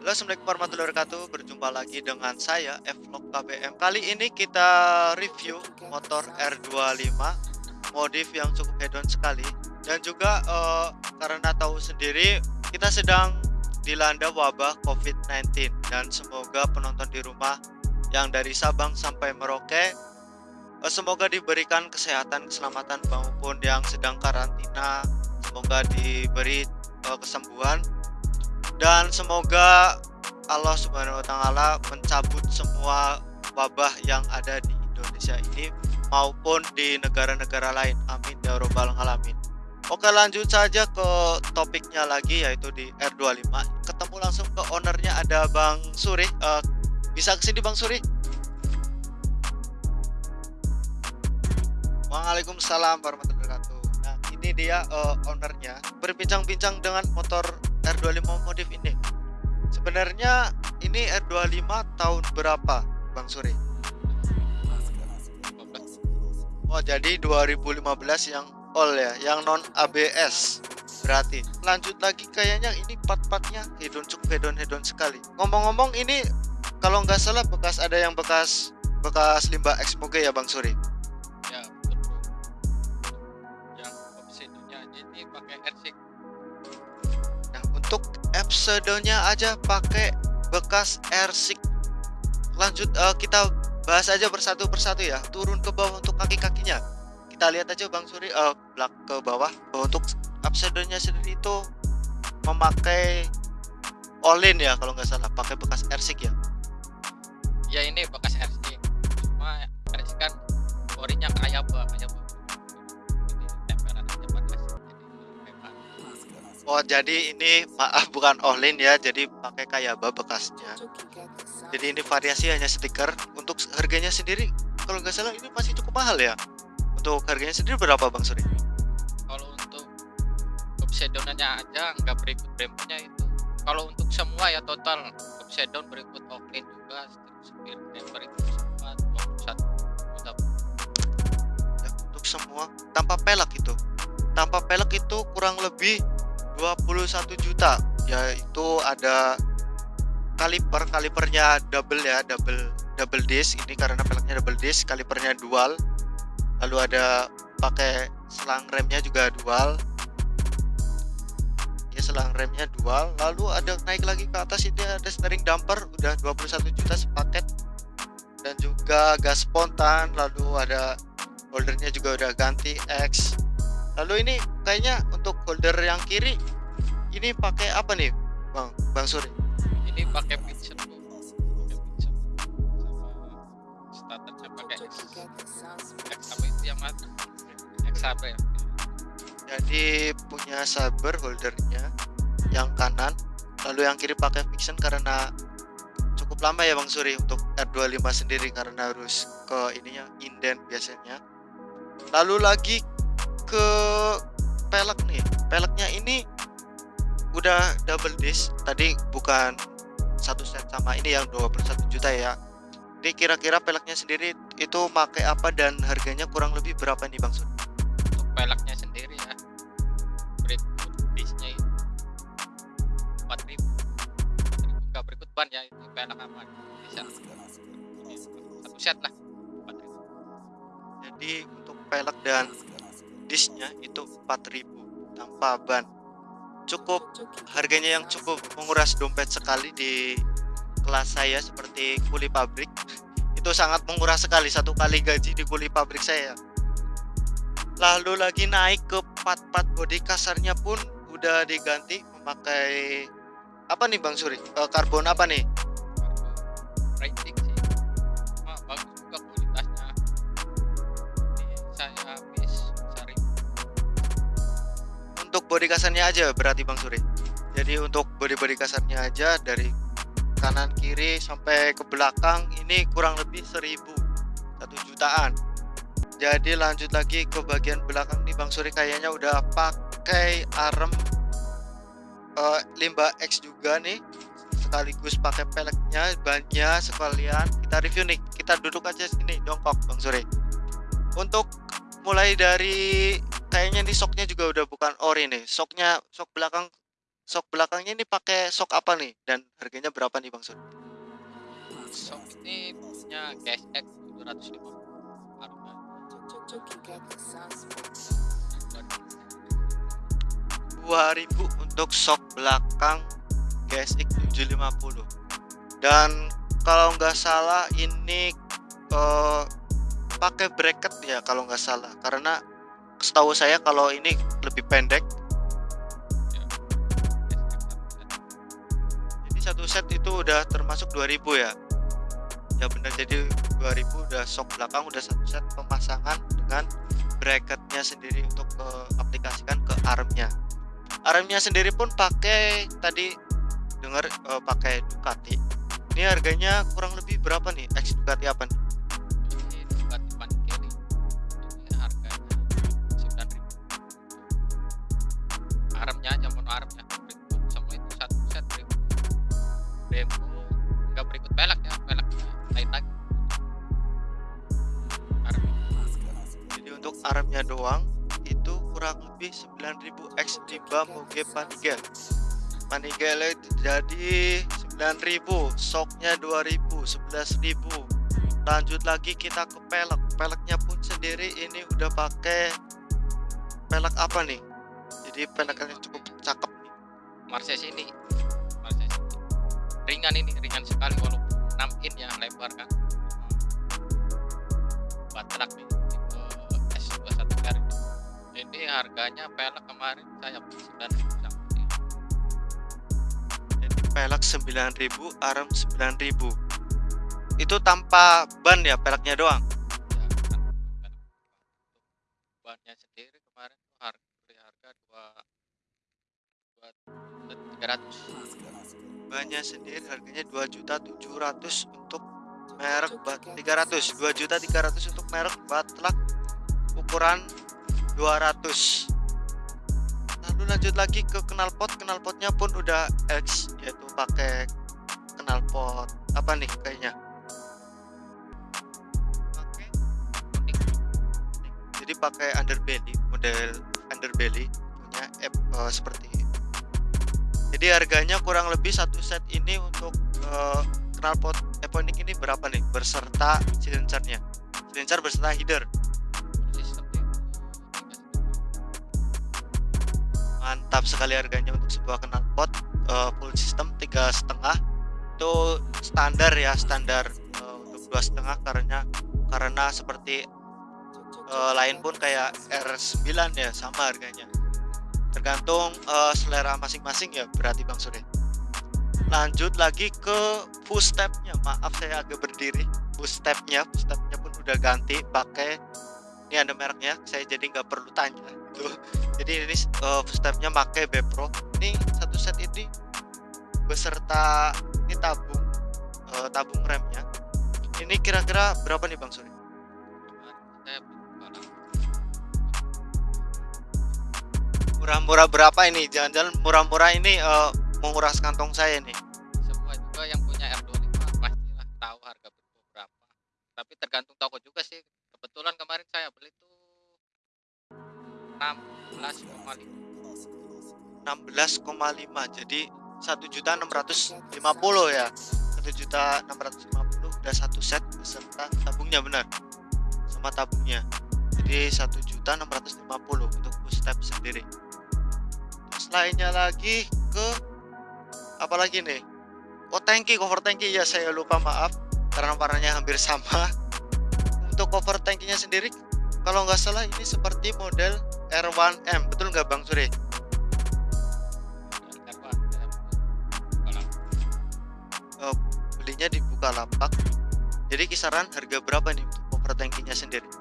Halo, Assalamualaikum warahmatullahi wabarakatuh. Berjumpa lagi dengan saya Vlog KBM. Kali ini kita review motor R25 modif yang cukup hedon sekali dan juga uh, karena tahu sendiri kita sedang dilanda wabah COVID-19 dan semoga penonton di rumah yang dari Sabang sampai Merauke uh, semoga diberikan kesehatan, keselamatan maupun yang sedang karantina semoga diberi uh, kesembuhan dan semoga Allah Subhanahu wa taala mencabut semua wabah yang ada di Indonesia ini maupun di negara-negara lain. Amin ya robbal alamin. Oke, lanjut saja ke topiknya lagi yaitu di R25. Ketemu langsung ke ownernya ada Bang Suri. Uh, bisa ke sini Bang Suri? Waalaikumsalam warahmatullahi wabarakatuh. Nah, ini dia uh, ownernya berbincang-bincang dengan motor R25 modif ini. Sebenarnya ini R25 tahun berapa, Bang Suri? Oh, jadi 2015 yang all ya, yang non ABS. Berarti lanjut lagi kayaknya ini part-partnya hedon cukup hedon hedon sekali. Ngomong-ngomong ini kalau nggak salah bekas ada yang bekas bekas limbah eksmoge ya Bang Suri? Ya, betul. Yang opsinya ini pakai ersik untuk episodenya aja pakai bekas airsik lanjut uh, kita bahas aja bersatu persatu ya. Turun ke bawah untuk kaki-kakinya. Kita lihat aja Bang Suri uh, belak ke bawah. Untuk episodenya sendiri itu memakai olin ya kalau nggak salah. Pakai bekas airsik ya. Ya ini bekas Oh jadi ini maaf bukan Olin ya. Jadi pakai Kayaba bekasnya. Jadi ini variasi hanya stiker. Untuk harganya sendiri kalau nggak salah ini masih cukup mahal ya? Untuk harganya sendiri berapa Bang Suri? Kalau untuk obsedonnya aja nggak berikut bremnya itu. Kalau untuk semua ya total obsedon berikut Olin juga supir berikut semua 21 juta. Ya, untuk semua. Tanpa pelak itu. Tanpa pelak itu kurang lebih 21 juta. Yaitu ada kaliper kalipernya double ya double double disc. Ini karena peleknya double disc kalipernya dual. Lalu ada pakai selang remnya juga dual. Ya selang remnya dual. Lalu ada naik lagi ke atas ini ada steering damper udah 21 juta sepaket. Dan juga gas spontan lalu ada holdernya juga udah ganti X lalu ini kayaknya untuk holder yang kiri ini pakai apa nih bang? Bang Suri? Ini pakai sama starternya pakai X, X apa itu yang mana? X apa ya? Jadi punya saber holdernya yang kanan lalu yang kiri pakai fiction karena cukup lama ya Bang Suri untuk R25 sendiri karena harus ke ininya inden biasanya. Lalu lagi ke pelek nih. Peleknya ini udah double disc. Tadi bukan satu set sama ini yang 21 juta ya. Ini kira-kira peleknya sendiri itu pakai apa dan harganya kurang lebih berapa nih Bang Sun? Untuk peleknya sendiri ya. Berikut discnya itu 4000 enggak berikut ban ya itu pelek apa bisa. Satu set lah. 4000 jadi untuk pelek dan disnya itu 4000 tanpa ban. Cukup. Harganya yang cukup menguras dompet sekali di kelas saya seperti kuli pabrik. Itu sangat menguras sekali satu kali gaji di kuli pabrik saya. Lalu lagi naik ke part-part bodi kasarnya pun udah diganti memakai apa nih Bang Suri? Eh, karbon apa nih body kasarnya aja berarti Bang Suri. Jadi untuk body-body kasarnya aja dari kanan kiri sampai ke belakang ini kurang lebih seribu satu jutaan. Jadi lanjut lagi ke bagian belakang nih Bang Suri kayaknya udah pakai arem uh, limbah X juga nih sekaligus pakai peleknya bannya sekalian. Kita review nih kita duduk aja sini jongkok Bang Suri. Untuk mulai dari kayaknya di soknya juga udah bukan ori nih soknya sok belakang Sok belakangnya ini pakai sok apa nih? Dan harganya berapa nih Bang Sun? Sok ini punya GSX 750 harga 2000 untuk sok belakang GSX 750 dan kalau nggak salah ini uh, pakai bracket ya kalau nggak salah karena setahu saya kalau ini lebih pendek. Jadi satu set itu udah termasuk 2000 ya. Ya benar jadi 2000 udah sok belakang udah satu set pemasangan dengan bracketnya sendiri untuk ke aplikasikan ke armnya. Armnya sendiri pun pakai tadi dengar uh, pakai Ducati. Ini harganya kurang lebih berapa nih? X Ducati apa nih armnya berikut semua itu satu set berikut Brembo nggak berikut pelek ya peleknya lain lagi. Arm jadi untuk armnya doang itu kurang lebih 9000 X Limba Moge Panigale. Panigale itu jadi 9000 soknya 2000 11000 lanjut lagi kita ke pelek. Peleknya pun sendiri ini udah pakai pelek apa nih? Jadi peleknya cukup cakep. Marses ini Marses ringan ini ringan sekali walaupun 6 in ya lebar kan. Baterak nih tipe S21R ini harganya pelek kemarin saya beli 9000 sampai jadi pelek 9000 arm 9000 itu tanpa ban ya peleknya doang 300 banyak sendiri harganya 2 juta 700 untuk merek bat 300 2.300 untuk merek batlak ukuran 200 lalu nah, lanjut lagi ke knalpot. Knalpotnya pun udah X yaitu pakai knalpot. Apa nih kayaknya? Jadi pakai underbelly model underbelly punya app uh, seperti jadi harganya kurang lebih satu set ini untuk uh, knalpot Eponic ini berapa nih? Beserta silencernya. Silencer beserta header. Mantap sekali harganya untuk sebuah knalpot uh, full system tiga setengah. Itu standar ya standar uh, untuk dua setengah karena karena seperti uh, lain pun kayak R9 ya sama harganya tergantung uh, selera masing-masing ya berarti Bang Sure lanjut lagi ke footstepnya maaf saya agak berdiri. Footstepnya footstepnya pun udah ganti pakai ini ada mereknya saya jadi nggak perlu tanya. Tuh jadi ini uh, footstepnya pakai Bepro ini satu set ini beserta ini tabung uh, tabung remnya. Ini kira-kira berapa nih Bang Suri murah-murah berapa ini? Jangan-jangan murah-murah ini uh, menguras kantong saya nih. Semua juga yang punya R25 pastilah tahu harga berapa. Tapi tergantung toko juga sih. Kebetulan kemarin saya beli tuh 16,5 16,5 jadi satu juta 650 ya. satu juta 650 udah satu set beserta tabungnya benar? Sama tabungnya jadi satu juta 650 untuk full step sendiri. Terus lainnya lagi ke apa lagi nih? Oh tanki cover tanki ya saya lupa maaf. Karena warnanya hampir sama. Untuk cover tankinya sendiri kalau nggak salah ini seperti model R1M betul nggak Bang Suri? R1 saya beli kalau belinya di Bukalapak. Jadi kisaran harga berapa nih untuk cover tankinya sendiri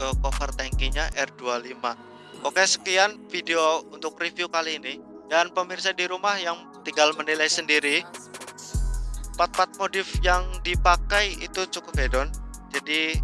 uh, cover tankinya R25 Oke sekian video untuk review kali ini. Dan pemirsa di rumah yang tinggal menilai sendiri part-part modif yang dipakai itu cukup hedon. Jadi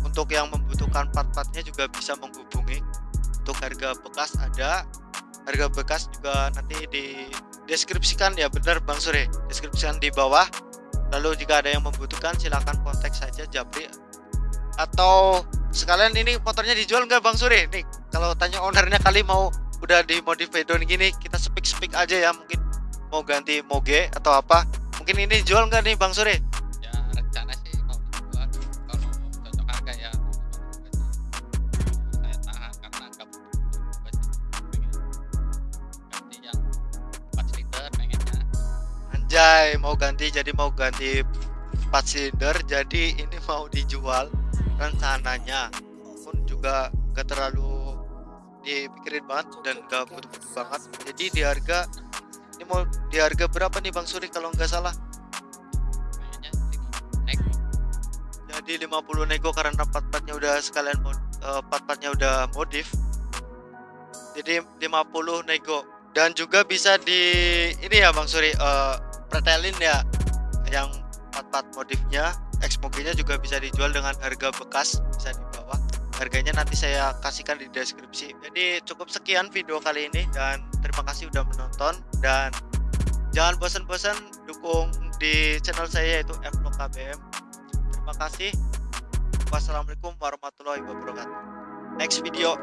untuk yang membutuhkan part-partnya juga bisa menghubungi. Untuk harga bekas ada. Harga bekas juga nanti di deskripsikan ya benar Bang Suri. Deskripsikan di bawah. Lalu jika ada yang membutuhkan silahkan kontak saja Japri atau sekalian ini motornya dijual nggak Bang Suri? Nih kalau tanya ownernya kali mau udah di modif pedon gini kita speak speak aja ya mungkin mau ganti moge atau apa. Mungkin ini jual nggak nih Bang Suri? Ya rencana sih mau dijual kalau cocok harga ya. Saya tahan karena nggak ganti yang 4 liter pengennya. Anjay mau ganti jadi mau ganti 4 silinder jadi ini mau dijual rencananya pun juga gak terlalu dipikirin banget dan gak butuh-butuh banget. Jadi di harga ini mau di harga berapa nih Bang Suri kalau nggak salah? Pengennya 5 nek jadi 50 nego karena part-partnya udah sekalian eh, part-partnya udah modif. Jadi 50 nego. Dan juga bisa di ini ya Bang Suri eh, pretelin ya yang part-part modifnya Xmoge-nya juga bisa dijual dengan harga bekas bisa di bawah harganya nanti saya kasihkan di deskripsi. Jadi cukup sekian video kali ini dan terima kasih udah menonton. Dan jangan bosan-bosan dukung di channel saya yaitu Vlog KBM terima kasih. Wassalamualaikum warahmatullahi wabarakatuh. Next video